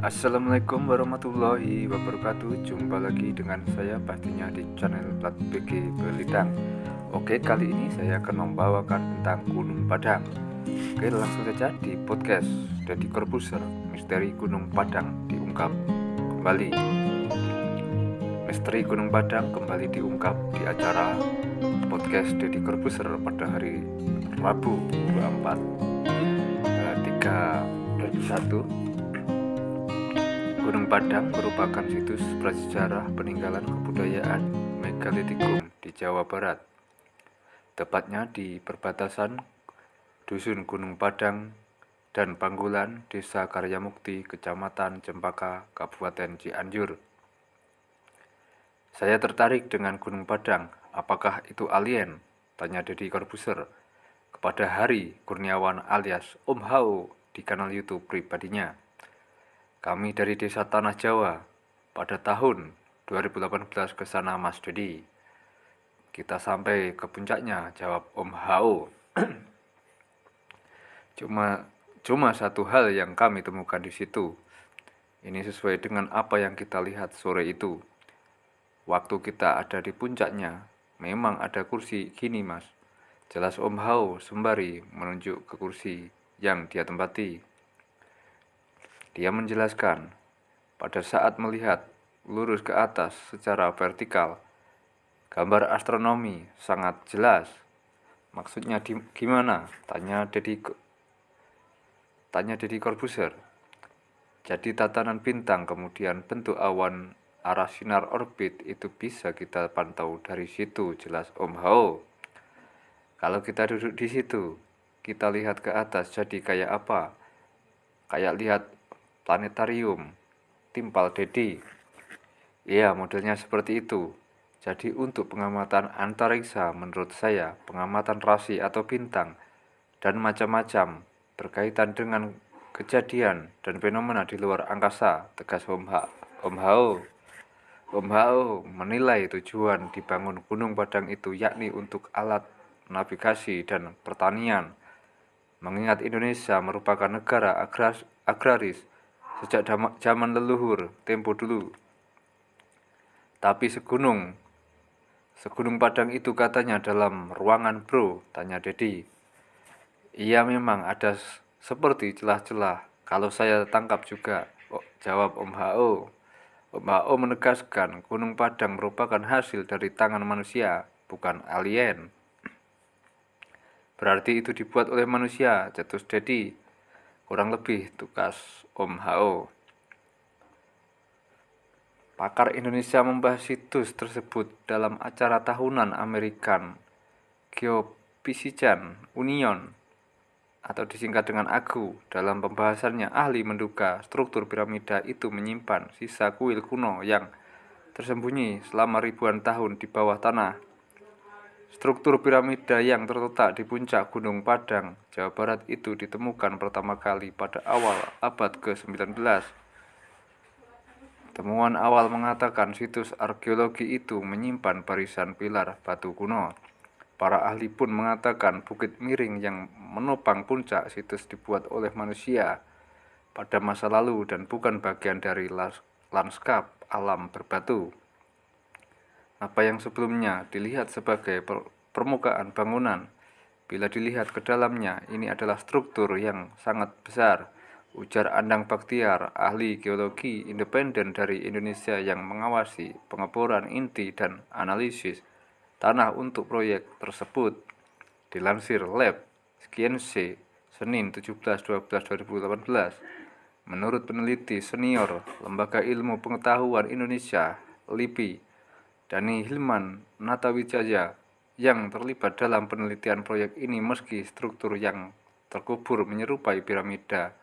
Assalamualaikum warahmatullahi wabarakatuh. Jumpa lagi dengan saya pastinya di channel Plat BG Belitang Oke kali ini saya akan membawakan tentang Gunung Padang. Oke langsung saja di podcast Deddy Corbuzier Misteri Gunung Padang diungkap kembali. Misteri Gunung Padang kembali diungkap di acara podcast Deddy Corbuzier pada hari Rabu 24 3 2001 Gunung Padang merupakan situs prasejarah peninggalan kebudayaan megalitikum di Jawa Barat. Tepatnya di perbatasan Dusun Gunung Padang dan Panggulan, Desa Karyamukti, Kecamatan Cempaka, Kabupaten Cianjur. Saya tertarik dengan Gunung Padang. Apakah itu alien? Tanya Deddy Corbuzier kepada Hari Kurniawan alias Om Hao di kanal YouTube pribadinya. Kami dari Desa Tanah Jawa pada tahun 2018 ke sana Mas Dedi. Kita sampai ke puncaknya, jawab Om Hao. cuma cuma satu hal yang kami temukan di situ. Ini sesuai dengan apa yang kita lihat sore itu. Waktu kita ada di puncaknya, memang ada kursi gini mas. Jelas Om Hao sembari menunjuk ke kursi yang dia tempati. Dia menjelaskan, pada saat melihat lurus ke atas secara vertikal, gambar astronomi sangat jelas. Maksudnya di, gimana? Tanya Dedi tanya Dedi Corbuzier. Jadi tatanan bintang kemudian bentuk awan arah sinar orbit itu bisa kita pantau dari situ jelas Om Hao. Kalau kita duduk di situ, kita lihat ke atas jadi kayak apa? Kayak lihat planetarium, timpal Dedi. Ya, modelnya seperti itu. Jadi untuk pengamatan antariksa menurut saya, pengamatan rasi atau bintang, dan macam-macam berkaitan dengan kejadian dan fenomena di luar angkasa, tegas Om, ha Om Hao. Om Hao menilai tujuan dibangun Gunung Padang itu yakni untuk alat navigasi dan pertanian. Mengingat Indonesia merupakan negara agraris sejak zaman leluhur tempo dulu. Tapi segunung, segunung Padang itu katanya dalam ruangan bro, tanya Dedi. Iya memang ada seperti celah-celah, kalau saya tangkap juga, oh, jawab Om Hao. Om Hao menegaskan Gunung Padang merupakan hasil dari tangan manusia, bukan alien. Berarti itu dibuat oleh manusia, jatuh Dedi kurang lebih tugas Om Hao. Pakar Indonesia membahas situs tersebut dalam acara tahunan American Geophysical Union atau disingkat dengan AGU. Dalam pembahasannya, ahli menduga struktur piramida itu menyimpan sisa kuil kuno yang tersembunyi selama ribuan tahun di bawah tanah Struktur piramida yang terletak di puncak Gunung Padang, Jawa Barat itu ditemukan pertama kali pada awal abad ke-19. Temuan awal mengatakan situs arkeologi itu menyimpan barisan pilar batu kuno. Para ahli pun mengatakan bukit miring yang menopang puncak situs dibuat oleh manusia pada masa lalu dan bukan bagian dari lanskap alam berbatu. Apa yang sebelumnya dilihat sebagai per permukaan bangunan, bila dilihat ke dalamnya, ini adalah struktur yang sangat besar. Ujar Andang Baktiar, ahli geologi independen dari Indonesia yang mengawasi pengeboran inti dan analisis tanah untuk proyek tersebut. Dilansir Lab Skiense, Senin 17-12-2018, menurut peneliti senior Lembaga Ilmu Pengetahuan Indonesia, LIPI, Dani Hilman Natawijaya yang terlibat dalam penelitian proyek ini meski struktur yang terkubur menyerupai piramida.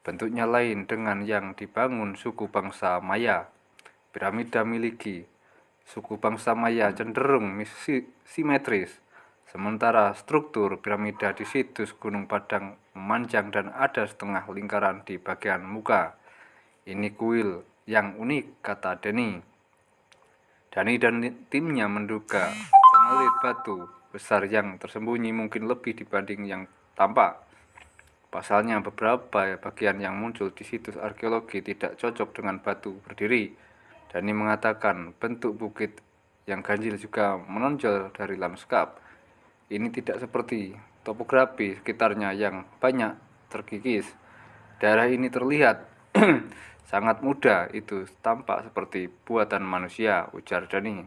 Bentuknya lain dengan yang dibangun suku bangsa Maya. Piramida miliki suku bangsa Maya cenderung simetris, sementara struktur piramida di situs Gunung Padang memanjang dan ada setengah lingkaran di bagian muka. Ini kuil yang unik, kata Denny. Dani dan timnya menduga pengelit batu besar yang tersembunyi mungkin lebih dibanding yang tampak. Pasalnya, beberapa bagian yang muncul di situs arkeologi tidak cocok dengan batu berdiri. Dani mengatakan bentuk bukit yang ganjil juga menonjol dari lanskap. Ini tidak seperti topografi sekitarnya yang banyak terkikis. Daerah ini terlihat sangat mudah, itu tampak seperti buatan manusia, ujar Dani.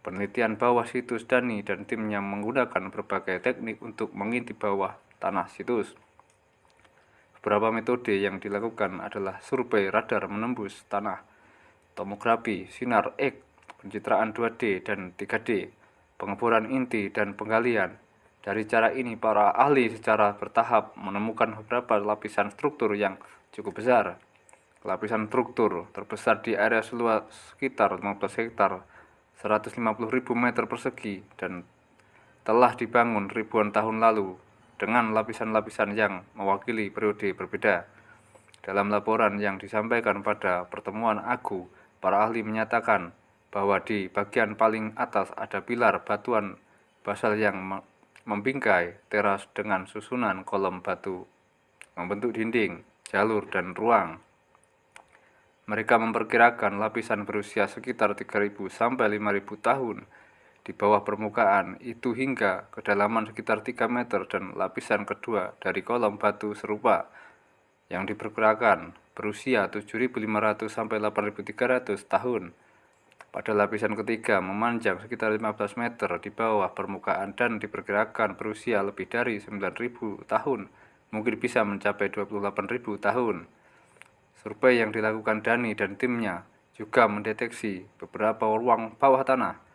Penelitian bawah situs Dani dan timnya menggunakan berbagai teknik untuk mengintip bawah tanah situs. Beberapa metode yang dilakukan adalah survei radar menembus tanah, tomografi, sinar X, pencitraan 2D dan 3D, pengeboran inti dan penggalian. Dari cara ini, para ahli secara bertahap menemukan beberapa lapisan struktur yang cukup besar. Lapisan struktur terbesar di area seluas sekitar 15 hektar, 150.000 meter persegi, dan telah dibangun ribuan tahun lalu dengan lapisan-lapisan yang mewakili periode berbeda. Dalam laporan yang disampaikan pada pertemuan Agu, para ahli menyatakan bahwa di bagian paling atas ada pilar batuan basal yang membingkai teras dengan susunan kolom batu membentuk dinding, jalur, dan ruang. Mereka memperkirakan lapisan berusia sekitar 3.000 sampai 5.000 tahun di bawah permukaan itu hingga kedalaman sekitar 3 meter dan lapisan kedua dari kolom batu serupa yang diperkirakan berusia 7.500 sampai 8.300 tahun. Pada lapisan ketiga memanjang sekitar 15 meter di bawah permukaan dan diperkirakan berusia lebih dari 9.000 tahun, mungkin bisa mencapai 28.000 tahun. Survei yang dilakukan Dani dan timnya juga mendeteksi beberapa ruang bawah tanah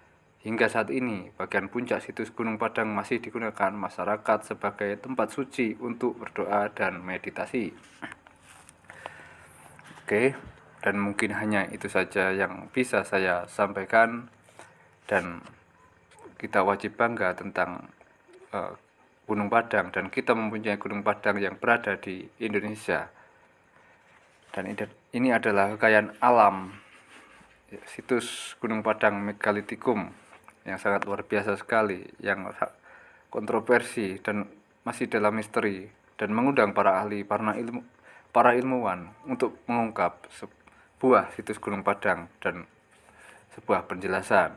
Hingga saat ini, bagian puncak situs Gunung Padang masih digunakan masyarakat sebagai tempat suci untuk berdoa dan meditasi. Oke, dan mungkin hanya itu saja yang bisa saya sampaikan dan kita wajib bangga tentang uh, Gunung Padang dan kita mempunyai Gunung Padang yang berada di Indonesia. Dan ini adalah kekayaan alam situs Gunung Padang Megalitikum yang sangat luar biasa sekali, yang kontroversi dan masih dalam misteri dan mengundang para ahli, para ilmu, para ilmuwan untuk mengungkap sebuah situs Gunung Padang dan sebuah penjelasan.